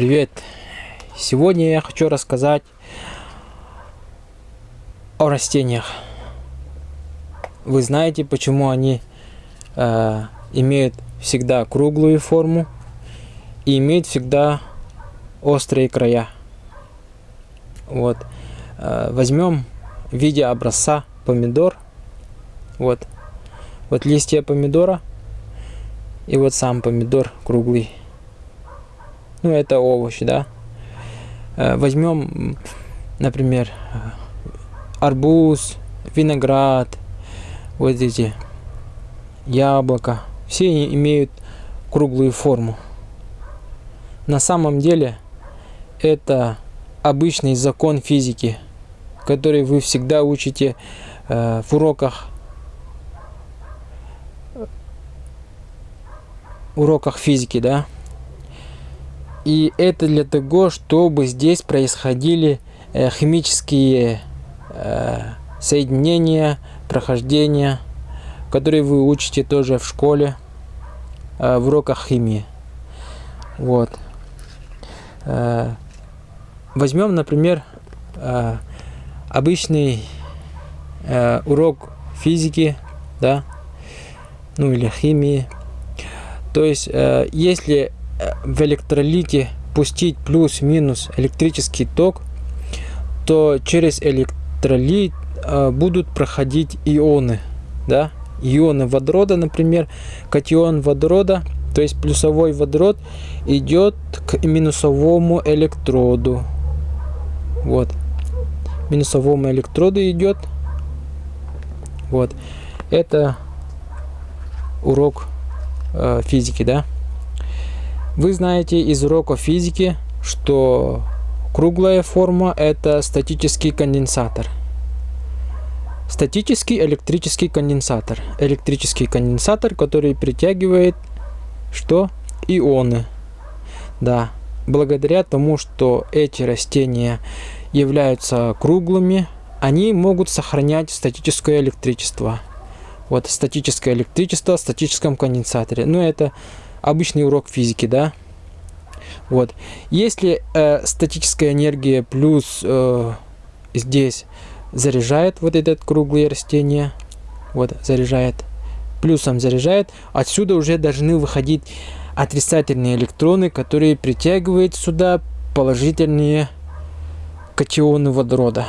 Привет! Сегодня я хочу рассказать о растениях. Вы знаете, почему они э, имеют всегда круглую форму и имеют всегда острые края. Вот. Э, возьмем в виде образца помидор. Вот. Вот листья помидора. И вот сам помидор круглый. Ну, это овощ, да. Э, возьмем, например, арбуз, виноград, вот эти яблоко. Все имеют круглую форму. На самом деле это обычный закон физики, который вы всегда учите э, в уроках уроках физики, да. И это для того, чтобы здесь происходили э, химические э, соединения, прохождения, которые вы учите тоже в школе, э, в уроках химии. Вот. Возьмем, например, обычный урок физики, да, ну или химии. То есть, если в электролите пустить плюс-минус электрический ток, то через электролит э, будут проходить ионы, да, ионы водорода, например, катион водорода – то есть плюсовой водород идет к минусовому электроду. Вот. Минусовому электроду идет. Вот. Это урок э, физики, да? Вы знаете из урока физики, что круглая форма это статический конденсатор. Статический электрический конденсатор. Электрический конденсатор, который притягивает что ионы. Да, благодаря тому, что эти растения являются круглыми, они могут сохранять статическое электричество. Вот статическое электричество в статическом конденсаторе. Ну, это обычный урок физики, да? Вот. Если э, статическая энергия плюс э, здесь заряжает вот этот круглое растение, вот заряжает, плюсом заряжает, отсюда уже должны выходить отрицательные электроны, которые притягивают сюда положительные катионы водорода.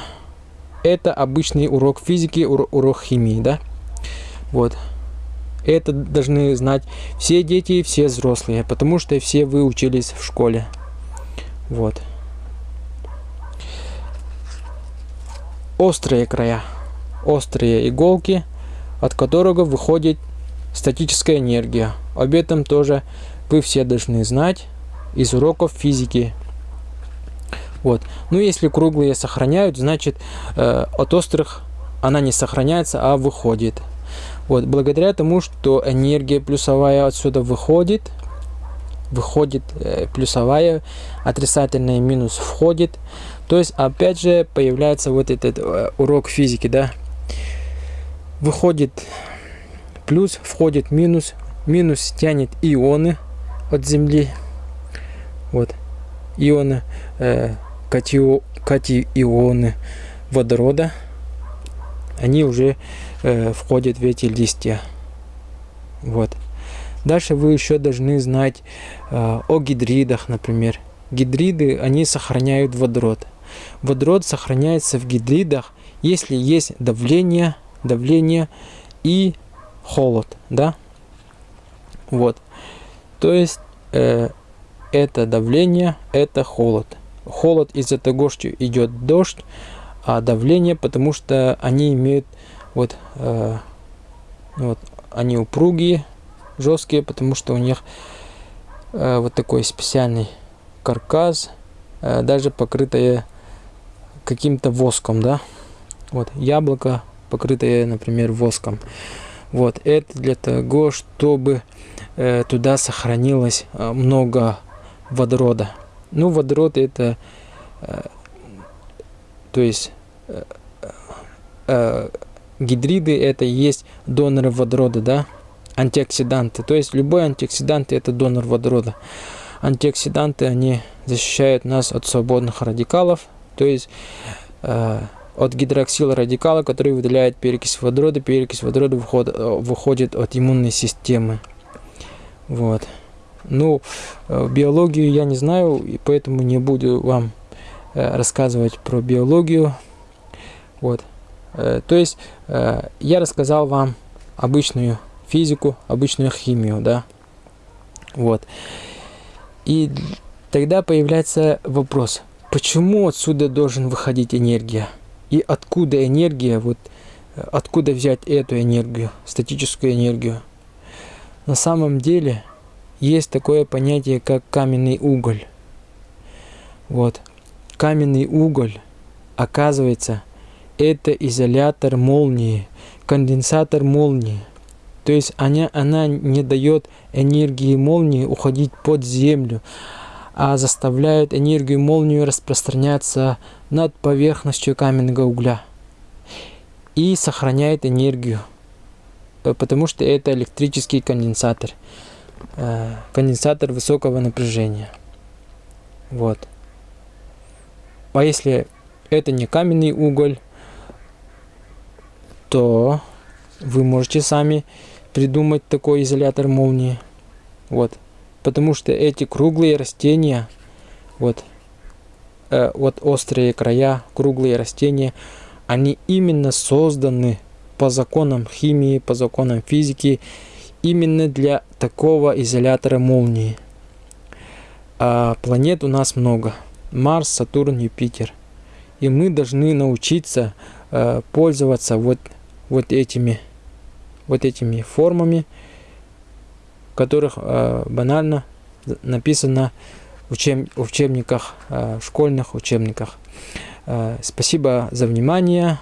Это обычный урок физики, урок химии, да? Вот. Это должны знать все дети и все взрослые, потому что все вы учились в школе. Вот. Острые края. Острые иголки от которого выходит статическая энергия. Об этом тоже вы все должны знать из уроков физики. Вот. Ну, если круглые сохраняют, значит э, от острых она не сохраняется, а выходит. Вот. Благодаря тому, что энергия плюсовая отсюда выходит, выходит э, плюсовая, отрицательная минус входит. То есть, опять же, появляется вот этот э, урок физики, да, выходит плюс, входит минус. Минус тянет ионы от Земли. Вот. Ионы, э, катио, катионы водорода. Они уже э, входят в эти листья. Вот. Дальше вы еще должны знать э, о гидридах, например. Гидриды, они сохраняют водород. Водород сохраняется в гидридах, если есть давление давление и холод, да? Вот. То есть э, это давление, это холод. Холод из-за того, что идет дождь, давление, потому что они имеют вот, э, вот они упругие, жесткие, потому что у них э, вот такой специальный каркас, э, даже покрытое каким-то воском, да. Вот яблоко покрытые, например, воском. Вот, это для того, чтобы э, туда сохранилось э, много водорода. Ну, водород это, э, то есть, э, э, гидриды это есть доноры водорода, да, антиоксиданты. То есть, любой антиоксидант это донор водорода. антиоксиданты, они защищают нас от свободных радикалов, то есть э, от гидроксила радикала, который выделяет перекись водорода. Перекись водорода выходит, выходит от иммунной системы. Вот. Ну, э, биологию я не знаю, и поэтому не буду вам э, рассказывать про биологию. Вот. Э, то есть я рассказал вам обычную физику, обычную химию, да. Вот. И тогда появляется вопрос, почему отсюда должен выходить энергия? И откуда энергия, вот откуда взять эту энергию, статическую энергию? На самом деле есть такое понятие, как каменный уголь. Вот. Каменный уголь, оказывается, это изолятор молнии, конденсатор молнии. То есть она, она не дает энергии молнии уходить под землю, а заставляет энергию молнии распространяться над поверхностью каменного угля и сохраняет энергию, э, потому что это электрический конденсатор, э, конденсатор высокого напряжения. Вот. А если это не каменный уголь, то вы можете сами придумать такой изолятор молнии. Вот. Потому что эти круглые растения, вот, э, вот острые края, круглые растения, они именно созданы по законам химии, по законам физики, именно для такого изолятора молнии. А планет у нас много. Марс, Сатурн, Юпитер. И мы должны научиться э, пользоваться вот, вот этими вот этими формами, в которых э, банально написано в, учеб, в учебниках, э, школьных учебниках. Э, спасибо за внимание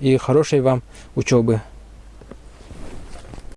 и хорошей вам учебы.